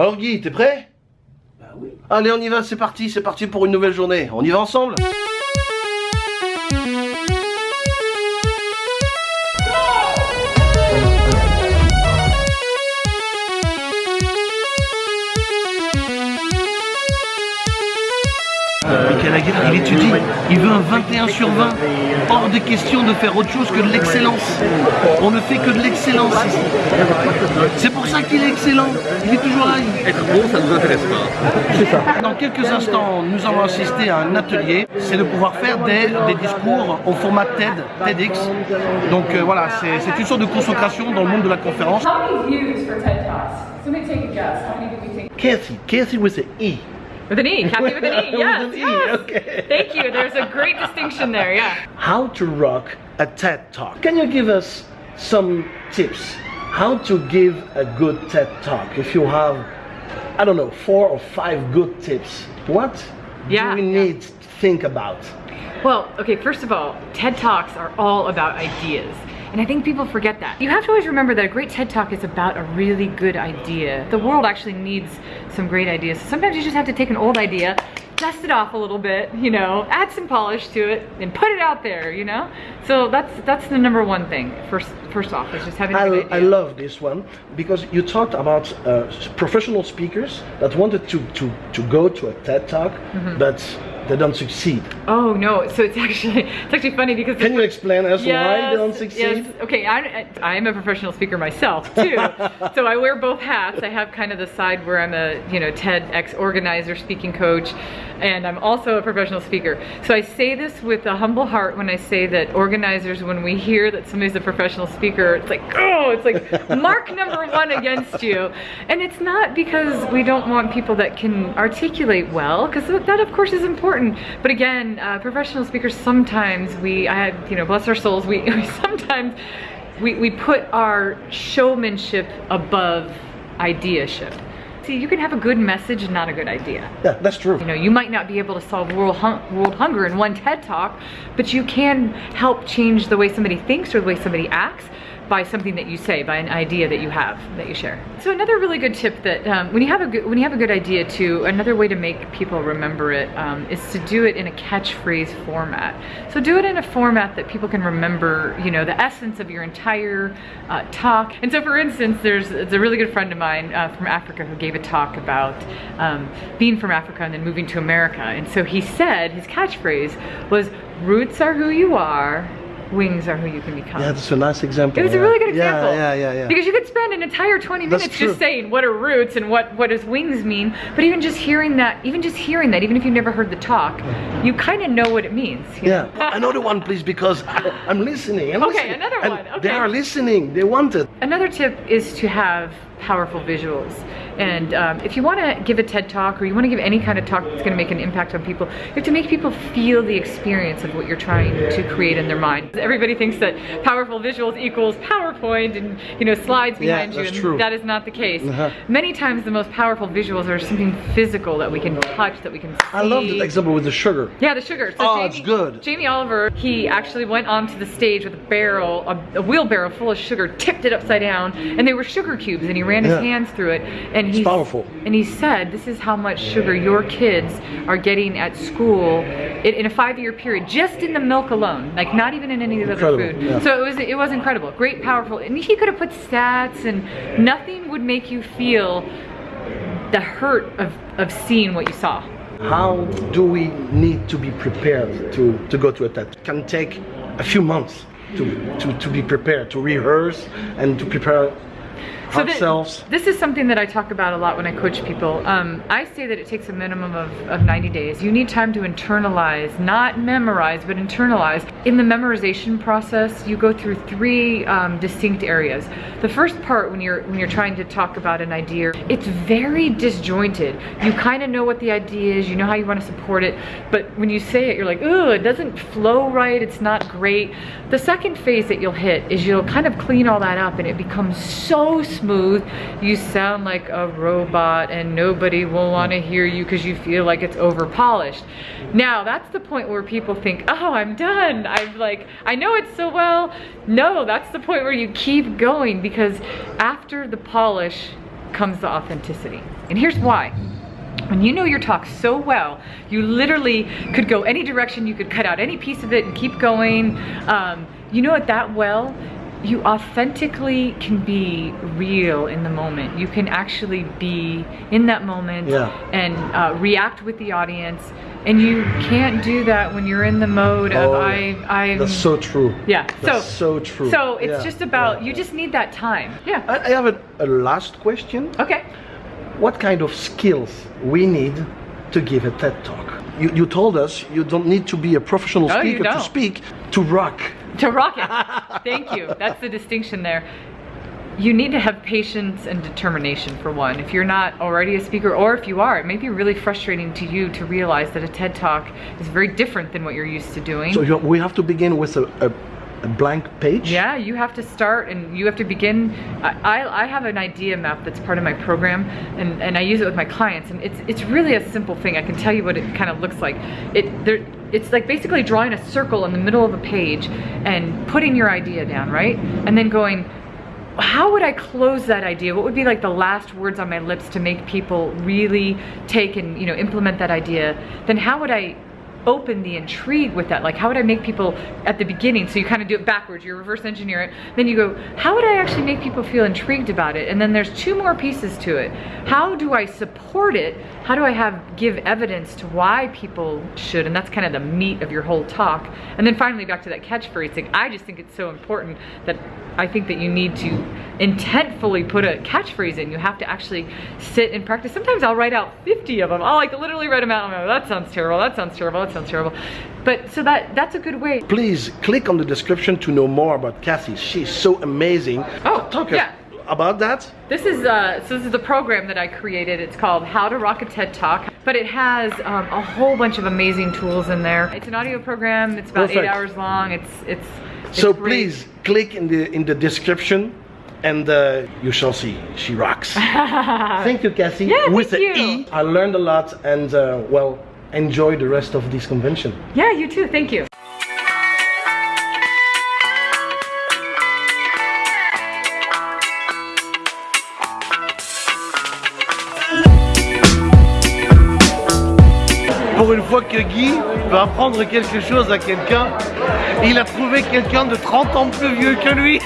Alors Guy, t'es prêt? Bah oui. Allez, on y va, c'est parti, c'est parti pour une nouvelle journée. On y va ensemble? Il étudie, il veut un 21 sur 20. Hors de question de faire autre chose que de l'excellence. On ne fait que de l'excellence ici. C'est pour ça qu'il est excellent. Il est toujours là. Être bon, ça ne nous intéresse pas. Dans quelques instants, nous allons assister à un atelier. C'est de pouvoir faire des, des discours au format TED, TEDx. Donc euh, voilà, c'est une sorte de consécration dans le monde de la conférence. Kathy, Kathy with the E. With an E. Kathy with an E. Yes. With an E, okay. Thank you. There's a great distinction there. Yeah. How to rock a TED Talk. Can you give us some tips? How to give a good TED Talk? If you have, I don't know, four or five good tips, what Yeah, do we yeah. need to think about? Well, okay, first of all, TED Talks are all about ideas. And I think people forget that. You have to always remember that a great TED Talk is about a really good idea. The world actually needs some great ideas. Sometimes you just have to take an old idea, dust it off a little bit, you know, add some polish to it, and put it out there, you know? So that's that's the number one thing. First first off, is just having I, idea. I love this one because you talked about uh, professional speakers that wanted to, to, to go to a TED Talk, Mm-hmm. but they don't succeed. Oh no, so it's actually it's actually funny because Can you explain us why they don't succeed? yes. Okay, I, I am a professional speaker myself too, so I wear both hats. I have kind of the side where I'm a you know TEDx organizer, speaking coach, and I'm also a professional speaker. So I say this with a humble heart when I say that organizers, when we hear that somebody's a professional speaker, it's like oh, it's like mark number one against you, and it's not because we don't want people that can articulate well, because that of course is important. But again, uh, professional speakers sometimes we, I had, you know, bless our souls, we, we sometimes we, we put our showmanship above ideaship. See, you can have a good message and not a good idea. Yeah, that's true. You know, you might not be able to solve world, hun- world hunger in one TED talk, but you can help change the way somebody thinks or the way somebody acts by something that you say, by an idea that you have that you share. So another really good tip that um, when you have a good when you have a good idea too, another way to make people remember it um, is to do it in a catchphrase format. So do it in a format that people can remember. You know, the essence of your entire uh, talk. And so, for instance, there's, there's a really good friend of mine uh, from Africa who gave a talk about um, being from Africa and then moving to America. And so he said his catchphrase was "Roots are who you are." Wings are who you can become. Yeah, that's a nice example. It was yeah. a really good example. Yeah, yeah, yeah. yeah. Because you could spend an entire 20 That's minutes true. just saying what are roots and what, what does wings mean. But even just hearing that, even just hearing that, even if you've never heard the talk, mm-hmm. you kind of know what it means. Yeah, know? another one, please, because I, I'm listening. I'm Okay, listening. another And one, They are listening. They want it. Another tip is to have powerful visuals. And um, if you want to give a TED talk or you want to give any kind of talk that's going to make an impact on people, you have to make people feel the experience of what you're trying to create in their mind. Everybody thinks that powerful visuals equals PowerPoint and you know slides Yeah, behind you, that's and true. that is not the case. Uh-huh. Many times the most powerful visuals are something physical that we can touch, that we can see. I love the example with the sugar. Yeah, the sugar. So Oh, it's good. Jamie Oliver, he actually went onto the stage with a barrel, a, a wheelbarrow full of sugar, tipped it upside down, and they were sugar cubes, and he ran his Yeah. hands through it, and he's powerful. And he said, "This is how much sugar your kids are getting at school in, in a five-year period, just in the milk alone, like not even in any of the other food." yeah. So it was it was incredible, great, powerful, and he could have put stats, and nothing would make you feel the hurt of of seeing what you saw. How do we need to be prepared to, to go to a TED? It can take a few months to, to, to be prepared, to rehearse and to prepare So ourselves. this is something that I talk about a lot when I coach people. Um, I say that it takes a minimum of, of 90 days. You need time to internalize, not memorize, but internalize. In the memorization process, you go through three um, distinct areas. The first part, when you're when you're trying to talk about an idea, it's very disjointed. You kind of know what the idea is, you know how you want to support it, but when you say it, you're like, ooh, it doesn't flow right. It's not great. The second phase that you'll hit is you'll kind of clean all that up, and it becomes so smooth. You sound like a robot and nobody will want to hear you because you feel like it's over polished. Now, that's the point where people think, oh, I'm done. I'm like, I know it so well. No, that's the point where you keep going because after the polish comes the authenticity. And here's why. When you know your talk so well, you literally could go any direction, you could cut out any piece of it and keep going. Um, you know it that well, you authentically can be real in the moment. You can actually be in that moment Yeah. and uh, react with the audience. And you can't do that when you're in the mode of Oh, I, I'm. That's so true. yeah. That's so so true. So it's Yeah, just about yeah, you just need that time. Yeah. I, I have a, a last question. Okay. What kind of skills we need to give a TED talk? You, you told us you don't need to be a professional No, speaker to speak to rock. To rock it. Thank you. That's the distinction there. You need to have patience and determination for one. If you're not already a speaker, or if you are, it may be really frustrating to you to realize that a TED Talk is very different than what you're used to doing. So we have to begin with a, a, a blank page. Yeah, you have to start and you have to begin. I, I, have an idea map that's part of my program and, and I use it with my clients and it's it's really a simple thing. I can tell you what it kind of looks like. It there it's like basically drawing a circle in the middle of a page and putting your idea down, right? And then going, how would I close that idea? What would be like the last words on my lips to make people really take and you know implement that idea? Then how would I open the intrigue with that? Like how would I make people at the beginning? So you kind of do it backwards, you reverse engineer it. Then you go, how would I actually make people feel intrigued about it? And then there's two more pieces to it. How do I support it? How do I have give evidence to why people should? And that's kind of the meat of your whole talk. And then finally back to that catchphrase thing. I just think it's so important that I think that you need to intentfully put a catchphrase in. You have to actually sit and practice. Sometimes I'll write out 50 of them. I'll like literally write them out. like, that sounds terrible. That sounds terrible. That sounds terrible. But so that that's a good way. Please click on the description to know more about Cassie. She's so amazing. Oh, talk yeah. about that. This is uh, so this is the program that I created. It's called How to Rock a TED Talk, but it has um, a whole bunch of amazing tools in there. It's an audio program. It's about Perfect. eight hours long. It's it's. it's So great. please click in the in the description, and uh, you shall see she rocks. thank you, Cassie. Yeah, With the you. E, I learned a lot, and uh, well, enjoy the rest of this convention. Yeah, you too. Thank you. Pour une fois que Guy veut apprendre quelque chose à quelqu'un, il a trouvé quelqu'un de 30 ans plus vieux que lui.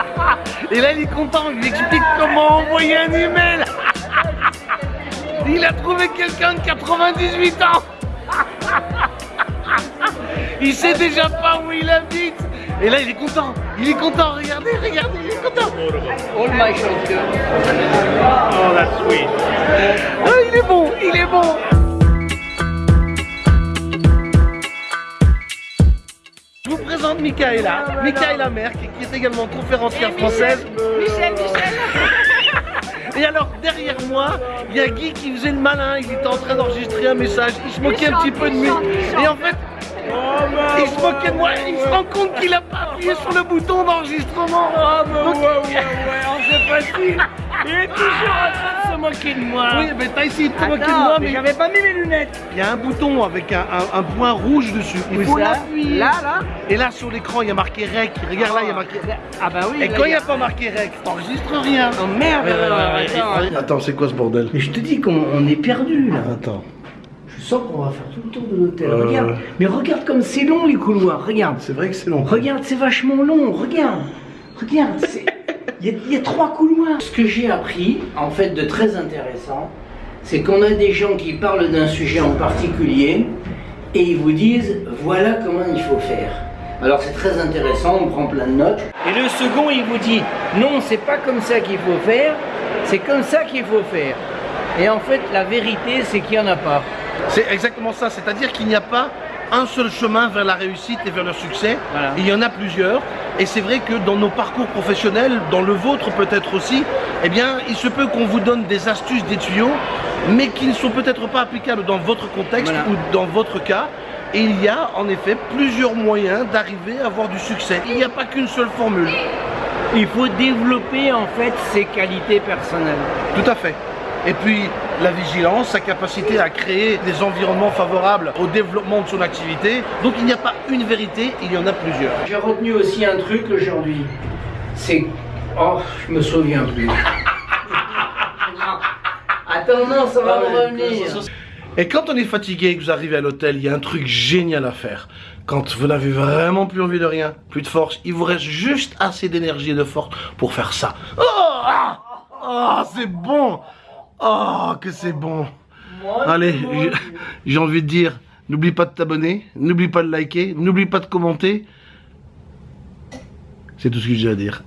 Et là, il est content, il lui explique comment envoyer un email. Il a trouvé quelqu'un de 98 ans. Il sait déjà pas où il habite. Et là, il est content. Il est content. Regardez, regardez, il est content. All my. Oh, that's sweet. Ah, il est bon, il est bon. Je vous présente Michaela, Michaela Merck, qui est également conférencière française. Michel, Michel. Et alors derrière moi, il y a Guy qui faisait le malin, il était en train d'enregistrer un message, il se moquait un petit peu de lui. Et en fait, il se moquait de moi, il se rend compte qu'il a pas appuyé sur le bouton d'enregistrement. Donc, c'est facile. Il est toujours en train de se moquer de moi. Oui, mais t'as essayé de te moquer de moi, mais j'avais pas mis mes lunettes. il y a un bouton avec un, un- un point rouge dessus. Il faut l'appuyer. Là, là. Et là sur l'écran, il y a marqué REC. Regarde là, il y a marqué Ah bah oui. Et là, quand il y n'y a pas marqué REC, t'enregistres rien. Oh merde. attends. Attends, c'est quoi ce bordel Mais je te dis qu'on on est perdu là. Attends, Je sens qu'on va faire tout le tour de l'hôtel. Euh. Regarde. Mais regarde comme c'est long les couloirs. Regarde. c'est vrai que c'est long. Regarde, c'est vachement long. Regarde. Regarde. c'est- Il y, a- il y a trois couloirs. Ce que j'ai appris, en fait, de très intéressant, c'est qu'on a des gens qui parlent d'un sujet en particulier et ils vous disent voilà comment il faut faire. Alors c'est très intéressant, on prend plein de notes. Et le second, il vous dit non, c'est pas comme ça qu'il faut faire, c'est comme ça qu'il faut faire. Et en fait, la vérité, c'est qu'il n'y en a pas. C'est exactement ça, c'est-à-dire qu'il n'y a pas un seul chemin vers la réussite et vers le succès, Voilà. il y en a plusieurs. Et c'est vrai que dans nos parcours professionnels, dans le vôtre peut-être aussi, eh bien, il se peut qu'on vous donne des astuces, des tuyaux, mais qui ne sont peut-être pas applicables dans votre contexte Voilà. ou dans votre cas. Et il y a en effet plusieurs moyens d'arriver à avoir du succès. Il n'y a pas qu'une seule formule. Il faut développer en fait ses qualités personnelles. Tout à fait. Et puis la vigilance, sa capacité à créer des environnements favorables au développement de son activité. Donc il n'y a pas une vérité, il y en a plusieurs. J'ai retenu aussi un truc aujourd'hui. C'est. Oh, je me souviens plus. Attends, non, ça va me revenir. Et quand on est fatigué et que vous arrivez à l'hôtel, il y a un truc génial à faire. Quand vous n'avez vraiment plus envie de rien, plus de force, il vous reste juste assez d'énergie et de force pour faire ça. Oh, ah, ah, c'est bon. Oh, que c'est bon. Allez, j'ai- envie de dire, n'oublie pas de t'abonner, n'oublie pas de liker, n'oublie pas de commenter. C'est tout ce que j'ai à dire.